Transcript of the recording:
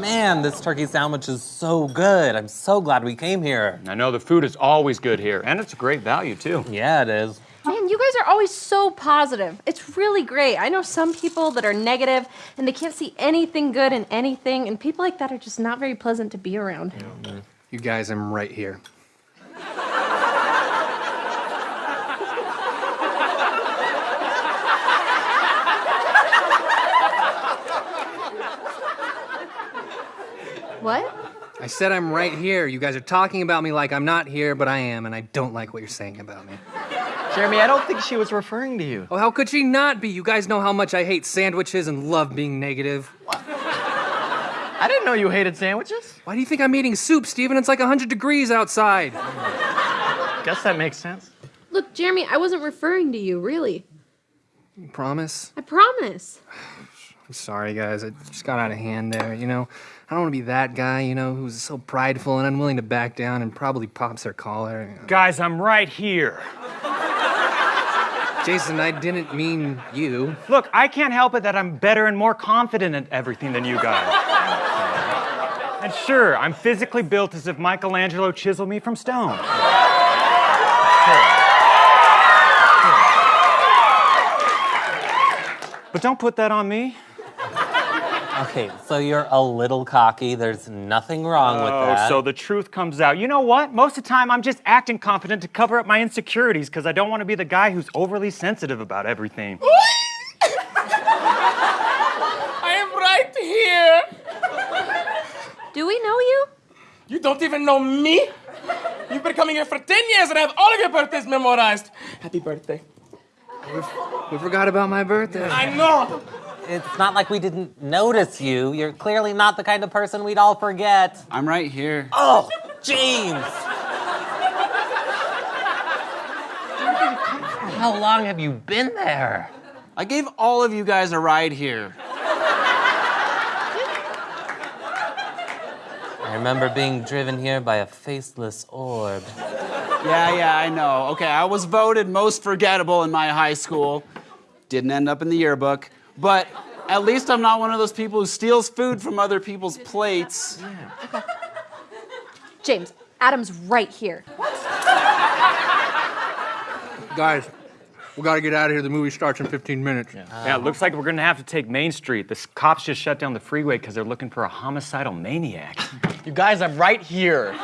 Man, this turkey sandwich is so good. I'm so glad we came here. I know the food is always good here, and it's a great value too. Yeah, it is. Man, you guys are always so positive. It's really great. I know some people that are negative and they can't see anything good in anything, and people like that are just not very pleasant to be around. You guys, I'm right here. What? I said I'm right here. You guys are talking about me like I'm not here, but I am, and I don't like what you're saying about me. Jeremy, I don't think she was referring to you. Oh, how could she not be? You guys know how much I hate sandwiches and love being negative. What? I didn't know you hated sandwiches. Why do you think I'm eating soup, Steven? It's like 100 degrees outside. Guess that makes sense. Look, Jeremy, I wasn't referring to you, really. You promise? I promise. I'm sorry, guys. It just got out of hand there, you know? I don't want to be that guy, you know, who's so prideful and unwilling to back down and probably pops their collar. Guys, I'm right here. Jason, I didn't mean you. Look, I can't help it that I'm better and more confident at everything than you guys. and sure, I'm physically built as if Michelangelo chiseled me from stone. But don't put that on me. Okay, so you're a little cocky. There's nothing wrong with Oh, that. so the truth comes out. You know what? Most of the time, I'm just acting confident to cover up my insecurities because I don't want to be the guy who's overly sensitive about everything. I am right here. Do we know you? You don't even know me? You've been coming here for 10 years and I have all of your birthdays memorized. Happy birthday. We forgot about my birthday. I know. It's not like we didn't notice you. You're clearly not the kind of person we'd all forget. I'm right here. Oh, James! How long have you been there? I gave all of you guys a ride here. I remember being driven here by a faceless orb. Yeah, yeah, I know. Okay, I was voted most forgettable in my high school. Didn't end up in the yearbook. But at least I'm not one of those people who steals food from other people's plates. Yeah. James, Adam's right here. Guys, we gotta get out of here. The movie starts in 15 minutes. Yeah, Yeah. it looks like we're gonna have to take Main Street. The cops just shut down the freeway because they're looking for a homicidal maniac. You guys, I'm right here.